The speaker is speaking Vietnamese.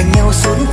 càng nhau xuống